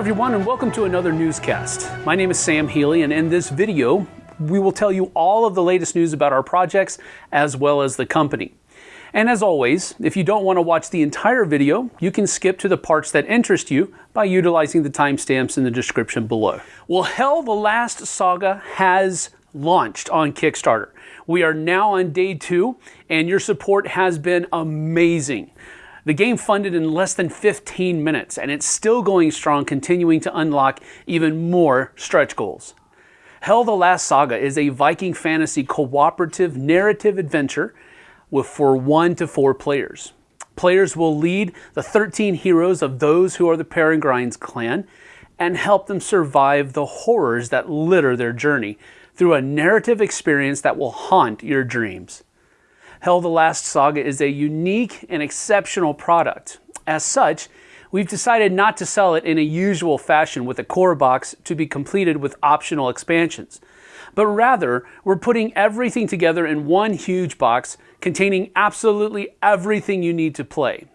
everyone, and welcome to another newscast. My name is Sam Healy, and in this video, we will tell you all of the latest news about our projects as well as the company. And as always, if you don't want to watch the entire video, you can skip to the parts that interest you by utilizing the timestamps in the description below. Well, Hel the Last Saga has launched on Kickstarter. We are now on day two, and your support has been amazing. The game funded in less than 15 minutes, and it's still going strong, continuing to unlock even more stretch goals. Hel the Last Saga is a Viking fantasy cooperative narrative adventure with for one to four players. Players will lead the 13 heroes of those who are the Peregrines clan and help them survive the horrors that litter their journey through a narrative experience that will haunt your dreams. Hel the Last Saga is a unique and exceptional product. As such, we've decided not to sell it in a usual fashion with a core box to be completed with optional expansions. But rather, we're putting everything together in one huge box containing absolutely everything you need to play.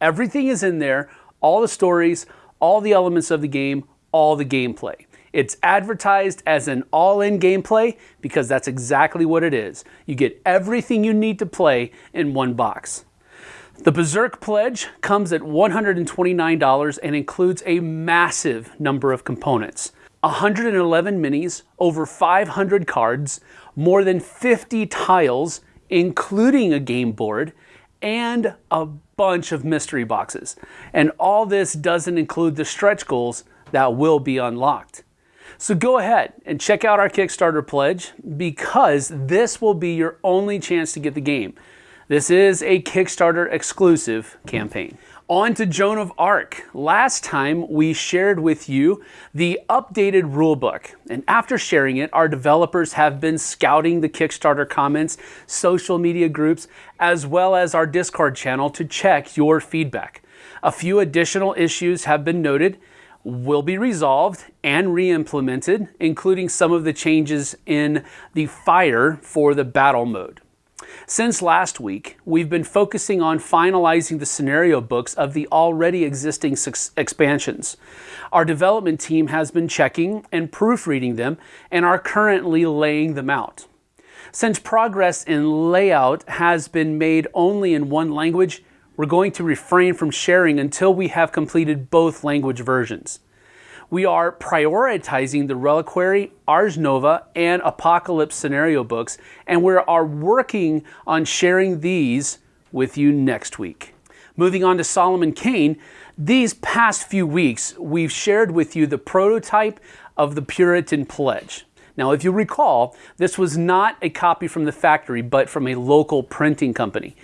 Everything is in there, all the stories, all the elements of the game, all the gameplay. It's advertised as an all-in gameplay because that's exactly what it is. You get everything you need to play in one box. The Berserk Pledge comes at $129 and includes a massive number of components. 111 minis, over 500 cards, more than 50 tiles, including a game board, and a bunch of mystery boxes. And all this doesn't include the stretch goals that will be unlocked. So go ahead and check out our Kickstarter pledge because this will be your only chance to get the game. This is a Kickstarter exclusive campaign. On to Joan of Arc. Last time we shared with you the updated rulebook, and after sharing it, our developers have been scouting the Kickstarter comments, social media groups, as well as our Discord channel to check your feedback. A few additional issues have been noted, will be resolved and re-implemented, including some of the changes in the fire for the battle mode. Since last week, we've been focusing on finalizing the scenario books of the already existing expansions. Our development team has been checking and proofreading them and are currently laying them out. Since progress in layout has been made only in one language, we're going to refrain from sharing until we have completed both language versions. We are prioritizing the Reliquary, Ars Nova, and Apocalypse scenario books, and we are working on sharing these with you next week. Moving on to Solomon Kane, these past few weeks, we've shared with you the prototype of the Puritan Pledge. Now, if you recall, this was not a copy from the factory, but from a local printing company.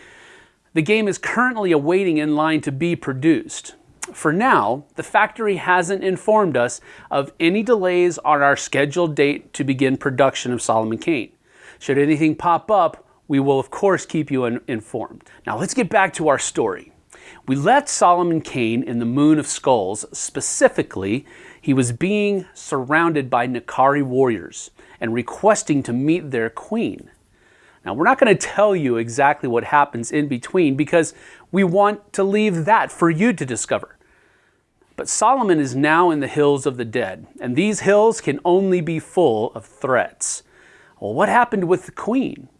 The game is currently awaiting in line to be produced. For now, the factory hasn't informed us of any delays on our scheduled date to begin production of Solomon Kane. Should anything pop up, we will of course keep you informed. Now let's get back to our story. We left Solomon Kane in the Moon of Skulls. Specifically, he was being surrounded by N'Kari warriors and requesting to meet their queen. Now, we're not going to tell you exactly what happens in between because we want to leave that for you to discover. But Solomon is now in the hills of the dead, and these hills can only be full of threats. Well, what happened with the queen?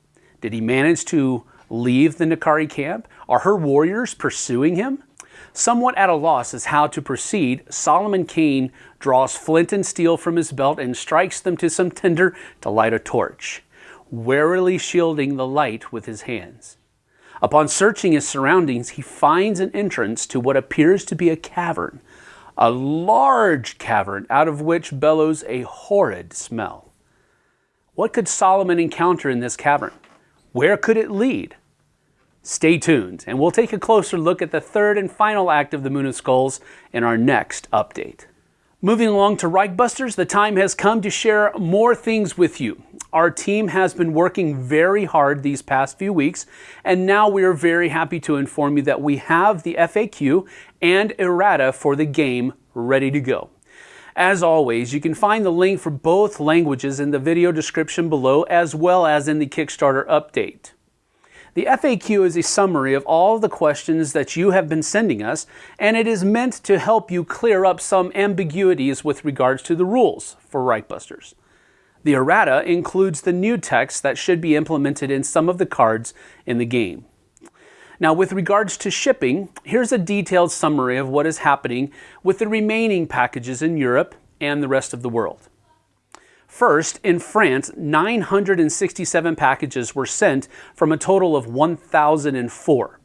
Did he manage to leave the N'Kari camp? Are her warriors pursuing him? Somewhat at a loss as how to proceed, Solomon Kane draws flint and steel from his belt and strikes them to some tinder to light a torch warily shielding the light with his hands. Upon searching his surroundings, he finds an entrance to what appears to be a cavern, a large cavern out of which bellows a horrid smell. What could Solomon encounter in this cavern? Where could it lead? Stay tuned, and we'll take a closer look at the third and final act of the Moon of Skulls in our next update. Moving along to Reichbusters, the time has come to share more things with you. Our team has been working very hard these past few weeks, and now we are very happy to inform you that we have the FAQ and errata for the game ready to go. As always, you can find the link for both languages in the video description below as well as in the Kickstarter update. The FAQ is a summary of all the questions that you have been sending us, and it is meant to help you clear up some ambiguities with regards to the rules for Reichbusters. The errata includes the new text that should be implemented in some of the cards in the game. Now, with regards to shipping, here's a detailed summary of what is happening with the remaining packages in Europe and the rest of the world. First, in France, 967 packages were sent from a total of 1,004.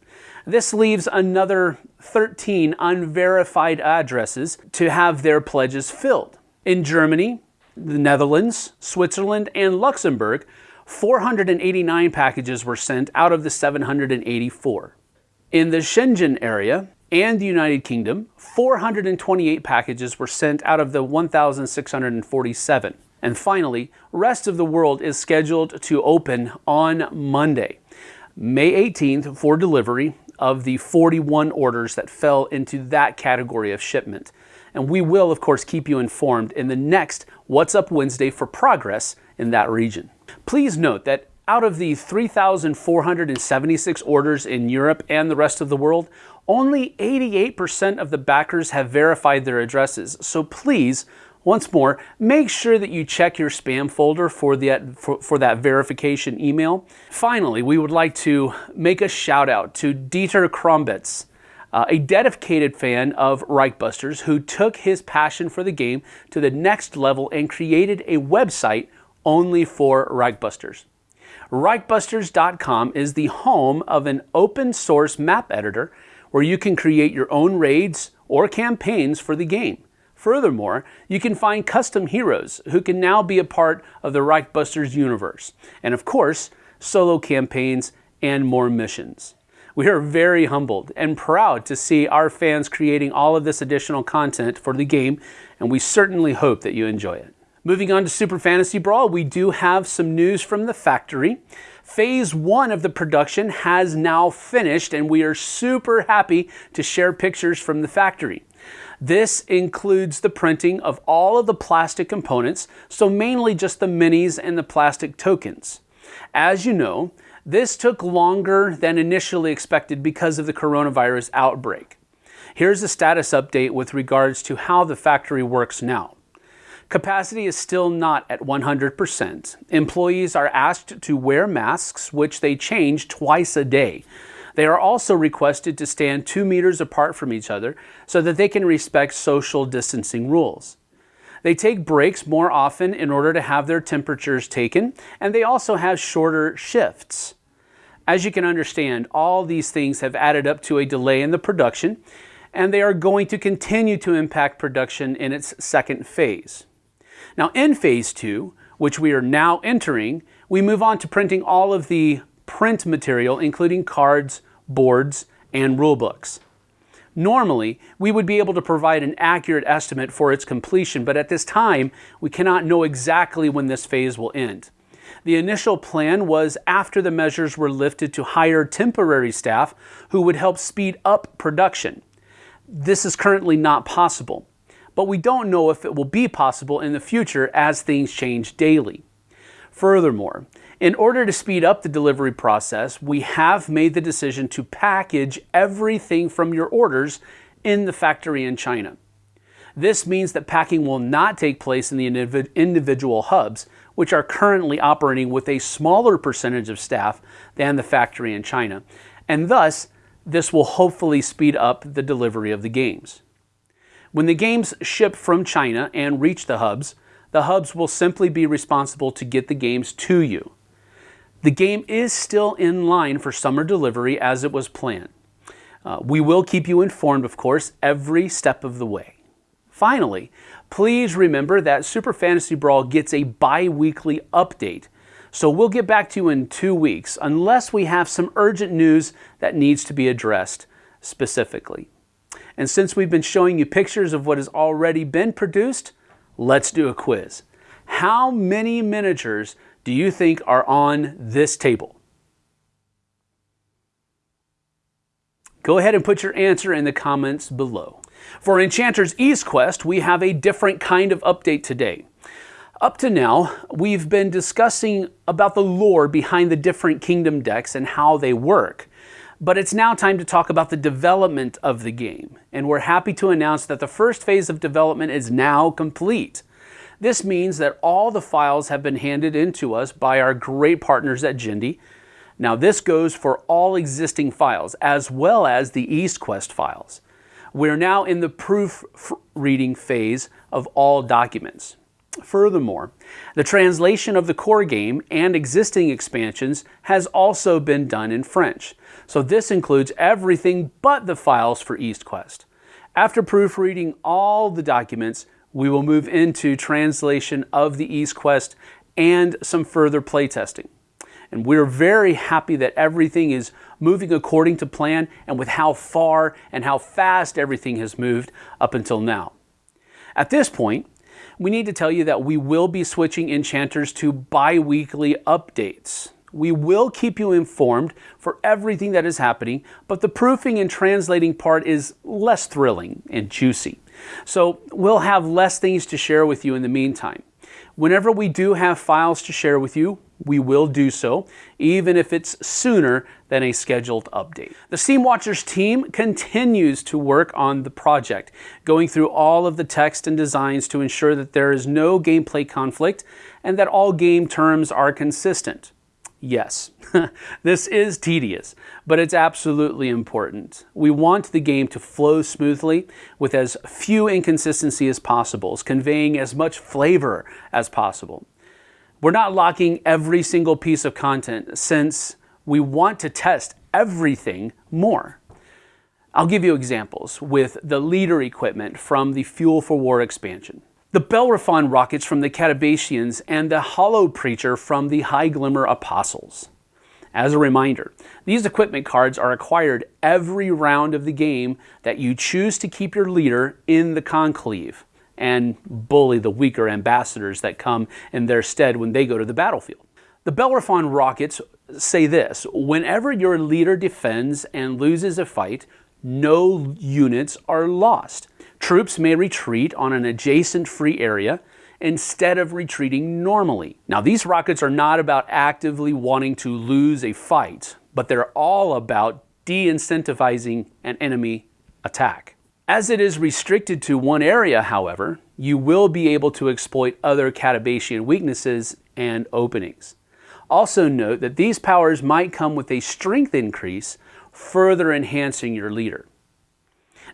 This leaves another 13 unverified addresses to have their pledges filled. In Germany, the Netherlands, Switzerland, and Luxembourg, 489 packages were sent out of the 784. In the Schengen area and the United Kingdom, 428 packages were sent out of the 1,647. And finally, rest of the world is scheduled to open on Monday, May 18th for delivery of the 41 orders that fell into that category of shipment. And we will, of course, keep you informed in the next What's Up Wednesday for progress in that region. Please note that out of the 3,476 orders in Europe and the rest of the world, only 88% of the backers have verified their addresses. So please, once more, make sure that you check your spam folder for that, for, for that verification email. Finally, we would like to make a shout out to Dieter Krombitz, uh, a dedicated fan of Reichbusters who took his passion for the game to the next level and created a website only for Reichbusters. Reichbusters.com is the home of an open source map editor where you can create your own raids or campaigns for the game. Furthermore, you can find custom heroes who can now be a part of the Reichbusters universe, and of course, solo campaigns and more missions. We are very humbled and proud to see our fans creating all of this additional content for the game, and we certainly hope that you enjoy it. Moving on to Super Fantasy Brawl, we do have some news from the factory. Phase one of the production has now finished, and we are super happy to share pictures from the factory. This includes the printing of all of the plastic components, so mainly just the minis and the plastic tokens. As you know, this took longer than initially expected because of the coronavirus outbreak. Here's a status update with regards to how the factory works now. Capacity is still not at 100%. Employees are asked to wear masks, which they change twice a day. They are also requested to stand two meters apart from each other so that they can respect social distancing rules. They take breaks more often in order to have their temperatures taken, and they also have shorter shifts. As you can understand, all these things have added up to a delay in the production, and they are going to continue to impact production in its second phase. Now in phase two, which we are now entering, we move on to printing all of the print material, including cards, boards, and rulebooks. Normally, we would be able to provide an accurate estimate for its completion, but at this time, we cannot know exactly when this phase will end. The initial plan was after the measures were lifted to hire temporary staff who would help speed up production. This is currently not possible but we don't know if it will be possible in the future as things change daily. Furthermore, in order to speed up the delivery process, we have made the decision to package everything from your orders in the factory in China. This means that packing will not take place in the individual hubs, which are currently operating with a smaller percentage of staff than the factory in China, and thus this will hopefully speed up the delivery of the games. When the games ship from China and reach the hubs, the hubs will simply be responsible to get the games to you. The game is still in line for summer delivery as it was planned. Uh, we will keep you informed, of course, every step of the way. Finally, please remember that Super Fantasy Brawl gets a bi-weekly update. So we'll get back to you in two weeks, unless we have some urgent news that needs to be addressed specifically. And since we've been showing you pictures of what has already been produced, let's do a quiz. How many miniatures do you think are on this table? Go ahead and put your answer in the comments below. For Enchanter's East Quest, we have a different kind of update today. Up to now, we've been discussing about the lore behind the different kingdom decks and how they work. But it's now time to talk about the development of the game, and we're happy to announce that the first phase of development is now complete. This means that all the files have been handed in to us by our great partners at Jindy. Now this goes for all existing files, as well as the EastQuest files. We're now in the proofreading phase of all documents. Furthermore, the translation of the core game and existing expansions has also been done in French, so this includes everything but the files for EastQuest. After proofreading all the documents, we will move into translation of the EastQuest and some further playtesting. And we're very happy that everything is moving according to plan and with how far and how fast everything has moved up until now. At this point, we need to tell you that we will be switching enchanters to bi-weekly updates. We will keep you informed for everything that is happening, but the proofing and translating part is less thrilling and juicy. So we'll have less things to share with you in the meantime. Whenever we do have files to share with you, we will do so, even if it's sooner than a scheduled update. The Steamwatchers team continues to work on the project, going through all of the text and designs to ensure that there is no gameplay conflict and that all game terms are consistent. Yes, this is tedious, but it's absolutely important. We want the game to flow smoothly with as few inconsistencies as possible, conveying as much flavor as possible. We're not locking every single piece of content since we want to test everything more. I'll give you examples with the leader equipment from the Fuel for War expansion the Bellerophon rockets from the Catabacians, and the Hollow Preacher from the High Glimmer Apostles. As a reminder, these equipment cards are acquired every round of the game that you choose to keep your leader in the conclave and bully the weaker ambassadors that come in their stead when they go to the battlefield. The Bellerophon rockets say this, whenever your leader defends and loses a fight, no units are lost. Troops may retreat on an adjacent free area instead of retreating normally. Now, these rockets are not about actively wanting to lose a fight, but they're all about de-incentivizing an enemy attack. As it is restricted to one area, however, you will be able to exploit other Catabacian weaknesses and openings. Also note that these powers might come with a strength increase, further enhancing your leader.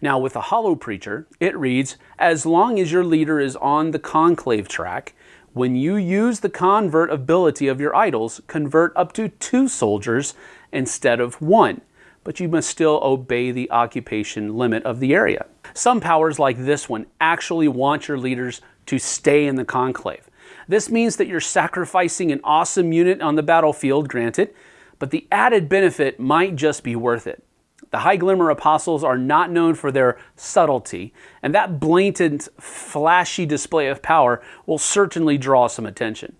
Now with the Hollow Preacher, it reads, as long as your leader is on the conclave track, when you use the convert ability of your idols, convert up to two soldiers instead of one, but you must still obey the occupation limit of the area. Some powers like this one actually want your leaders to stay in the conclave. This means that you're sacrificing an awesome unit on the battlefield, granted, but the added benefit might just be worth it. The High Glimmer Apostles are not known for their subtlety, and that blatant, flashy display of power will certainly draw some attention.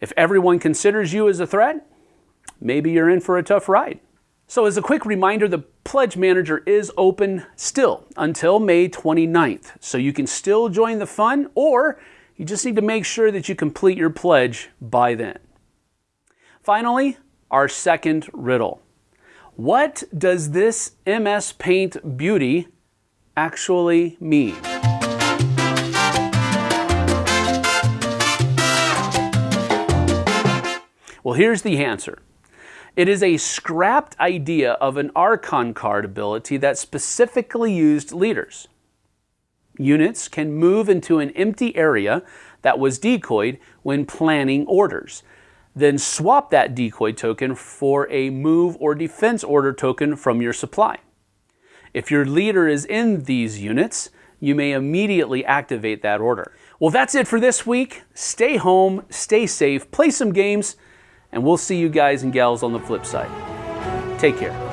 If everyone considers you as a threat, maybe you're in for a tough ride. So as a quick reminder, the Pledge Manager is open still until May 29th, so you can still join the fun, or you just need to make sure that you complete your pledge by then. Finally, our second riddle. What does this MS Paint beauty actually mean? Well, here's the answer. It is a scrapped idea of an Archon card ability that specifically used leaders. Units can move into an empty area that was decoyed when planning orders then swap that decoy token for a move or defense order token from your supply. If your leader is in these units, you may immediately activate that order. Well, that's it for this week. Stay home, stay safe, play some games, and we'll see you guys and gals on the flip side. Take care.